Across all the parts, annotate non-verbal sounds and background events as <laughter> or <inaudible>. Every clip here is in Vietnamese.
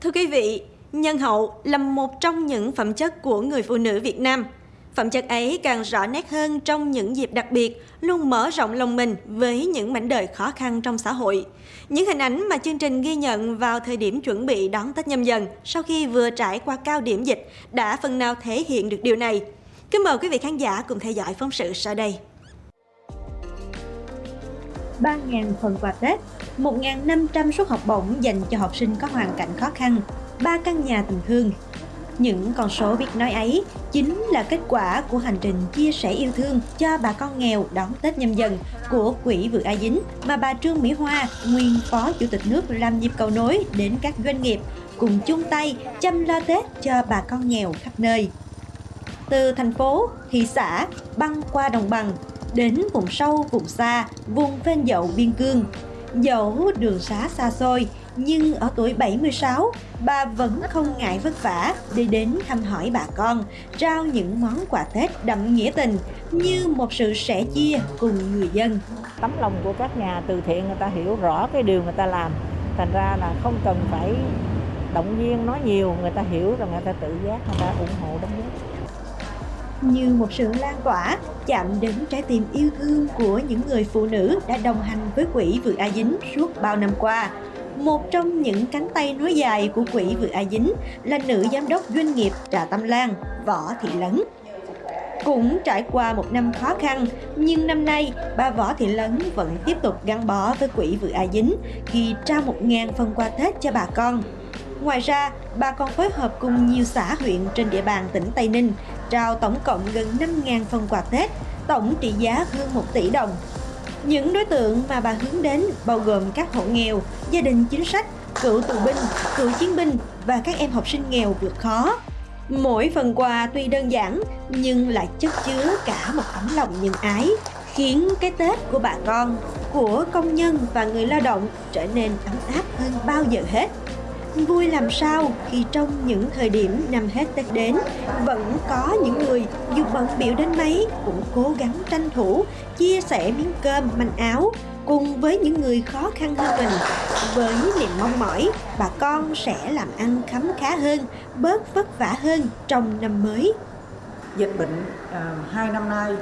Thưa quý vị, nhân hậu là một trong những phẩm chất của người phụ nữ Việt Nam. Phẩm chất ấy càng rõ nét hơn trong những dịp đặc biệt, luôn mở rộng lòng mình với những mảnh đời khó khăn trong xã hội. Những hình ảnh mà chương trình ghi nhận vào thời điểm chuẩn bị đón Tết nhâm dần sau khi vừa trải qua cao điểm dịch đã phần nào thể hiện được điều này. Kính mời quý vị khán giả cùng theo dõi phóng sự sau đây. 3.000 phần quà Tết, 1.500 suất học bổng dành cho học sinh có hoàn cảnh khó khăn, 3 căn nhà tình thương. Những con số biết nói ấy chính là kết quả của hành trình chia sẻ yêu thương cho bà con nghèo đón Tết nhâm dần của Quỹ Vượt A Dính mà bà Trương Mỹ Hoa, nguyên Phó Chủ tịch nước làm nhịp cầu nối đến các doanh nghiệp cùng chung tay chăm lo Tết cho bà con nghèo khắp nơi. Từ thành phố, thị xã, băng qua đồng bằng, đến vùng sâu, vùng xa, vùng phên dậu biên cương. Dẫu đường xá xa xôi, nhưng ở tuổi 76, bà vẫn không ngại vất vả để đến thăm hỏi bà con, trao những món quà Tết đậm nghĩa tình như một sự sẻ chia cùng người dân. Tấm lòng của các nhà từ thiện người ta hiểu rõ cái điều người ta làm, thành ra là không cần phải động viên nói nhiều, người ta hiểu rồi người ta tự giác, người ta ủng hộ đóng góp như một sự lan tỏa chạm đến trái tim yêu thương của những người phụ nữ đã đồng hành với quỹ Vượt A Dính suốt bao năm qua. Một trong những cánh tay nối dài của quỹ Vượt A Dính là nữ giám đốc doanh nghiệp Trà Tâm Lan, Võ Thị Lấn. Cũng trải qua một năm khó khăn, nhưng năm nay bà Võ Thị Lấn vẫn tiếp tục gắn bó với quỹ Vượt A Dính khi trao 1.000 phần quà Tết cho bà con. Ngoài ra, bà còn phối hợp cùng nhiều xã huyện trên địa bàn tỉnh Tây Ninh trao tổng cộng gần 5.000 phần quà Tết, tổng trị giá hơn 1 tỷ đồng. Những đối tượng mà bà hướng đến bao gồm các hộ nghèo, gia đình chính sách, cựu tù binh, cựu chiến binh và các em học sinh nghèo vượt khó. Mỗi phần quà tuy đơn giản nhưng lại chất chứa cả một tấm lòng nhân ái, khiến cái Tết của bà con, của công nhân và người lao động trở nên ấm áp hơn bao giờ hết. Vui làm sao khi trong những thời điểm năm hết Tết đến, vẫn có những người dù bận biểu đến mấy cũng cố gắng tranh thủ, chia sẻ miếng cơm, manh áo cùng với những người khó khăn hơn mình. Với niềm mong mỏi, bà con sẽ làm ăn khấm khá hơn, bớt vất vả hơn trong năm mới. Dịch bệnh à, hai năm nay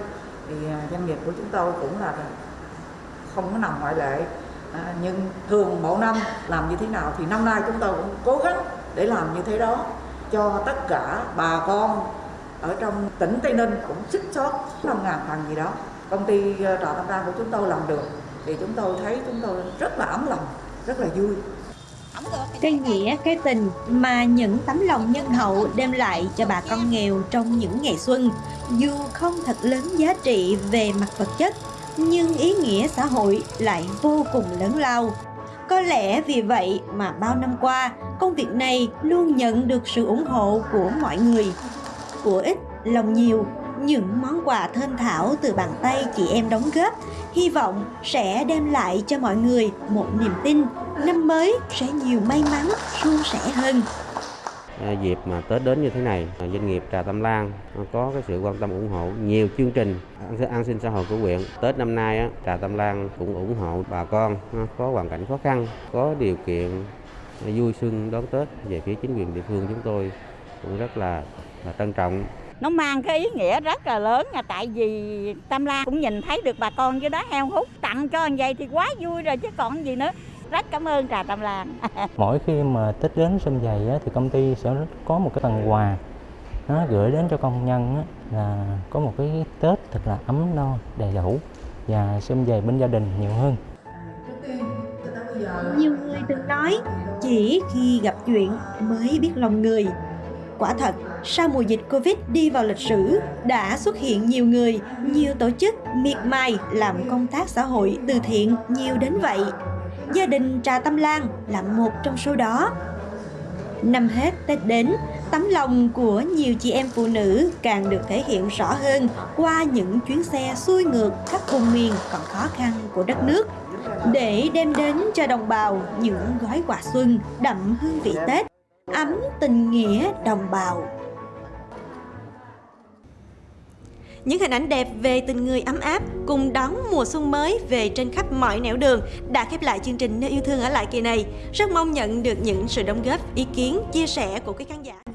thì à, doanh nghiệp của chúng tôi cũng là không có nằm ngoại lệ à, nhưng thường mỗi năm làm như thế nào thì năm nay chúng tôi cũng cố gắng để làm như thế đó cho tất cả bà con ở trong tỉnh Tây Ninh cũng xích sót 5 ngàn phần gì đó. Công ty ờ, trà tâm đan của chúng tôi làm được thì chúng tôi thấy chúng tôi rất là ấm lòng rất là vui. Cái nghĩa cái tình mà những tấm lòng nhân hậu đem lại cho bà con nghèo trong những ngày xuân dù không thật lớn giá trị về mặt vật chất nhưng ý nghĩa xã hội lại vô cùng lớn lao. Có lẽ vì vậy mà bao năm qua, công việc này luôn nhận được sự ủng hộ của mọi người. Của ít, lòng nhiều, những món quà thơm thảo từ bàn tay chị em đóng góp, hy vọng sẽ đem lại cho mọi người một niềm tin năm mới sẽ nhiều may mắn, suôn sẻ hơn. À, dịp mà Tết đến như thế này, à, doanh nghiệp Trà Tâm Lan à, có cái sự quan tâm ủng hộ nhiều chương trình an sinh xã hội của huyện. Tết năm nay Trà Tâm Lan cũng ủng hộ bà con có hoàn cảnh khó khăn, có điều kiện vui xuân đón Tết. Về phía chính quyền địa phương chúng tôi cũng rất là, là trân trọng. Nó mang cái ý nghĩa rất là lớn là tại vì Tâm Lan cũng nhìn thấy được bà con với đó heo hút tặng cho anh vậy thì quá vui rồi chứ còn gì nữa rất cảm ơn trà Tâm Lan. <laughs> Mỗi khi mà Tết đến xuân dày thì công ty sẽ có một cái phần quà nó gửi đến cho công nhân là có một cái Tết thật là ấm no đầy đủ và xuân dày bên gia đình nhiều hơn. Nhiều người từng nói chỉ khi gặp chuyện mới biết lòng người. Quả thật, sau mùa dịch Covid đi vào lịch sử, đã xuất hiện nhiều người, nhiều tổ chức miệt mài làm công tác xã hội từ thiện nhiều đến vậy gia đình Trà Tâm Lan là một trong số đó. Năm hết Tết đến, tấm lòng của nhiều chị em phụ nữ càng được thể hiện rõ hơn qua những chuyến xe xuôi ngược các vùng miền còn khó khăn của đất nước để đem đến cho đồng bào những gói quà xuân đậm hương vị Tết, ấm tình nghĩa đồng bào. Những hình ảnh đẹp về tình người ấm áp cùng đón mùa xuân mới về trên khắp mọi nẻo đường đã khép lại chương trình Nơi yêu thương ở lại kỳ này. Rất mong nhận được những sự đóng góp, ý kiến, chia sẻ của quý khán giả.